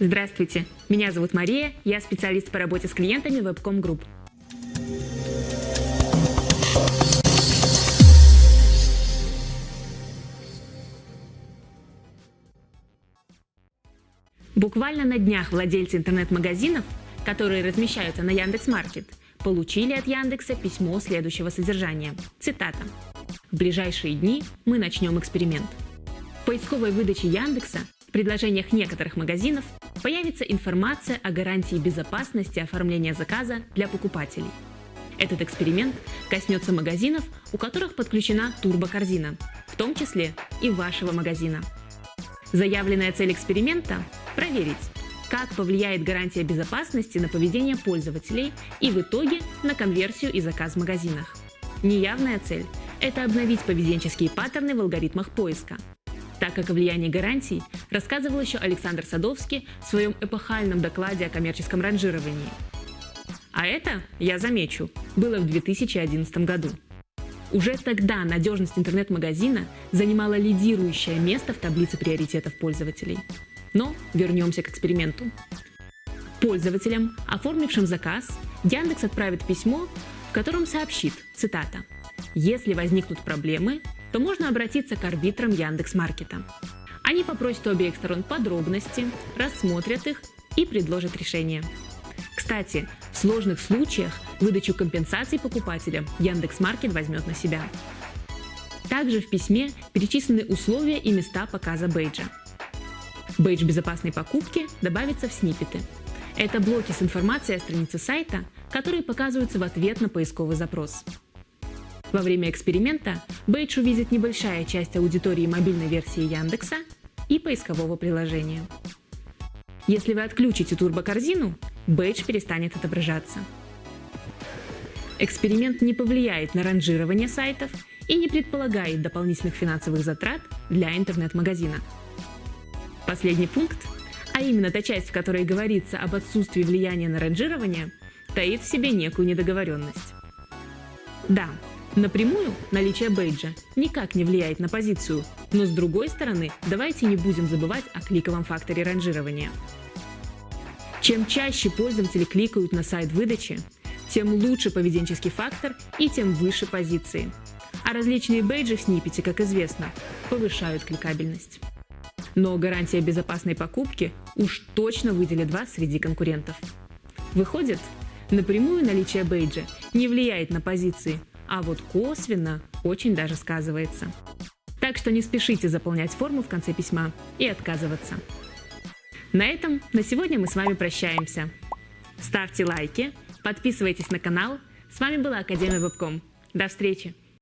Здравствуйте, меня зовут Мария, я специалист по работе с клиентами Webcom Group. Буквально на днях владельцы интернет-магазинов, которые размещаются на Яндекс.Маркет, получили от Яндекса письмо следующего содержания. Цитата. «В ближайшие дни мы начнем эксперимент. В поисковой выдаче Яндекса в предложениях некоторых магазинов появится информация о гарантии безопасности оформления заказа для покупателей. Этот эксперимент коснется магазинов, у которых подключена турбокорзина, в том числе и вашего магазина. Заявленная цель эксперимента – проверить, как повлияет гарантия безопасности на поведение пользователей и в итоге на конверсию и заказ в магазинах. Неявная цель – это обновить поведенческие паттерны в алгоритмах поиска – так как о влиянии гарантий рассказывал еще Александр Садовский в своем эпохальном докладе о коммерческом ранжировании. А это, я замечу, было в 2011 году. Уже тогда надежность интернет-магазина занимала лидирующее место в таблице приоритетов пользователей. Но вернемся к эксперименту. Пользователям, оформившим заказ, Яндекс отправит письмо, в котором сообщит, цитата, «Если возникнут проблемы, то можно обратиться к арбитрам Яндекс.Маркета. Они попросят у обеих сторон подробности, рассмотрят их и предложат решение. Кстати, в сложных случаях выдачу компенсаций покупателям Яндекс.Маркет возьмет на себя. Также в письме перечислены условия и места показа бейджа. Бейдж безопасной покупки добавится в сниппеты. Это блоки с информацией о странице сайта, которые показываются в ответ на поисковый запрос. Во время эксперимента бейдж увидит небольшая часть аудитории мобильной версии Яндекса и поискового приложения. Если вы отключите турбокорзину, бейдж перестанет отображаться. Эксперимент не повлияет на ранжирование сайтов и не предполагает дополнительных финансовых затрат для интернет-магазина. Последний пункт, а именно та часть, в которой говорится об отсутствии влияния на ранжирование, таит в себе некую недоговоренность. Да, Напрямую наличие бейджа никак не влияет на позицию, но с другой стороны, давайте не будем забывать о кликовом факторе ранжирования. Чем чаще пользователи кликают на сайт выдачи, тем лучше поведенческий фактор и тем выше позиции. А различные бейджи в сниппете, как известно, повышают кликабельность. Но гарантия безопасной покупки уж точно выделит вас среди конкурентов. Выходит, напрямую наличие бейджа не влияет на позиции – а вот косвенно очень даже сказывается. Так что не спешите заполнять форму в конце письма и отказываться. На этом на сегодня мы с вами прощаемся. Ставьте лайки, подписывайтесь на канал. С вами была Академия Вебком. До встречи!